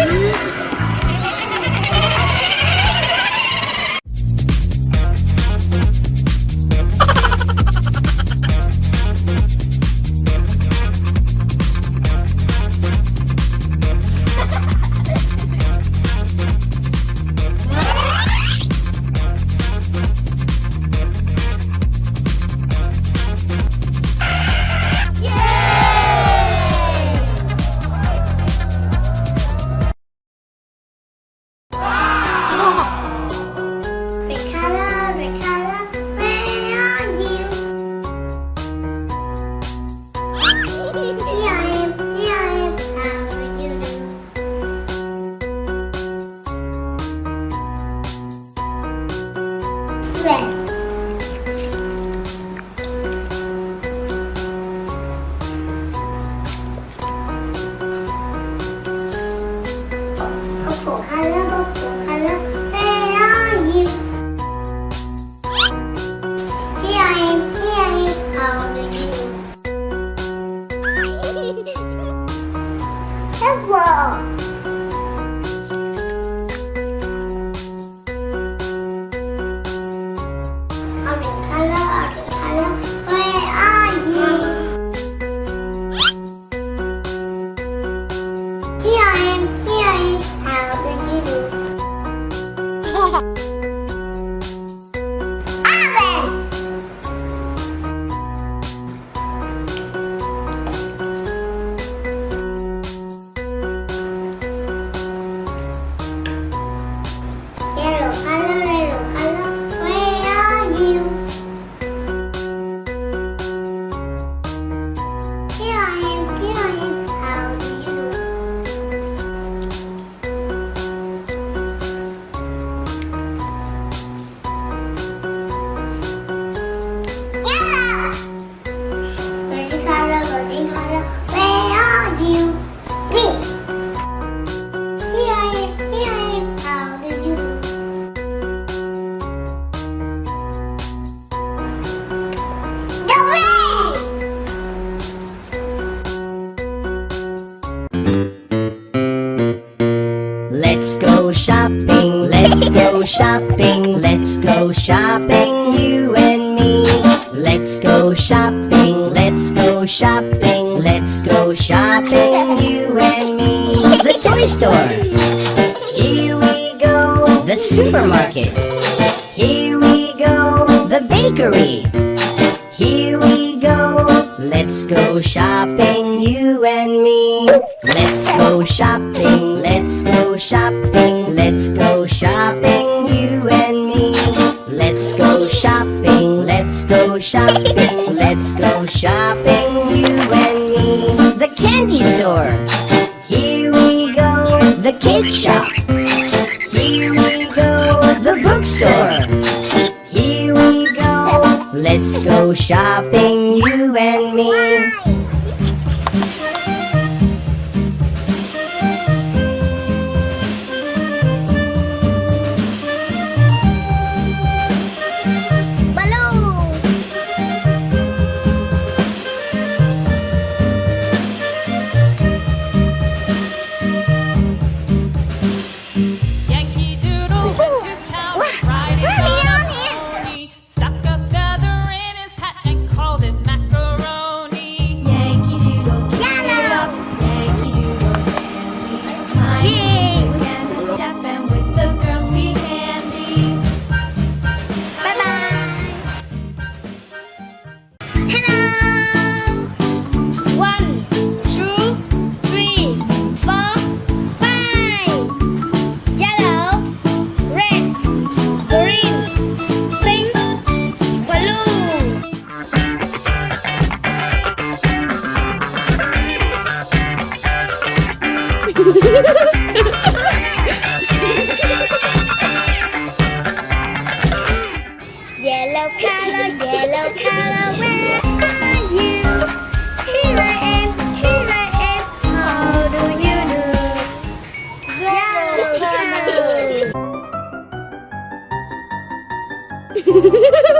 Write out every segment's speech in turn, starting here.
Hit! Red. Shopping, let's go shopping, you and me. Let's go shopping, let's go shopping, let's go shopping, you and me. The toy store, here we go. The supermarket, here we go. The bakery, here we go. Let's go shopping, you and me. Let's go shopping, let's go shopping, let's go shopping, you and me. Let's go shopping, let's go shopping, let's go shopping, you and me. The candy store, here we go. The cake shop, here we go. The bookstore, here we go. Let's go shopping, you and me. Yellow color, yellow color, where are you? Here I am, here I am, how do you do? Yellow color.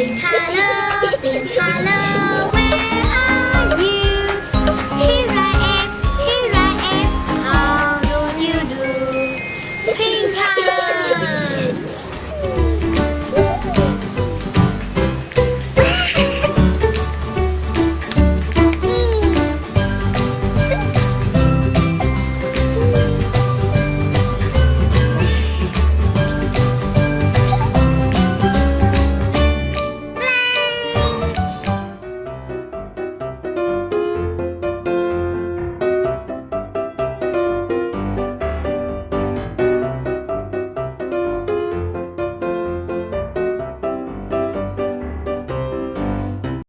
Pink color, pink color.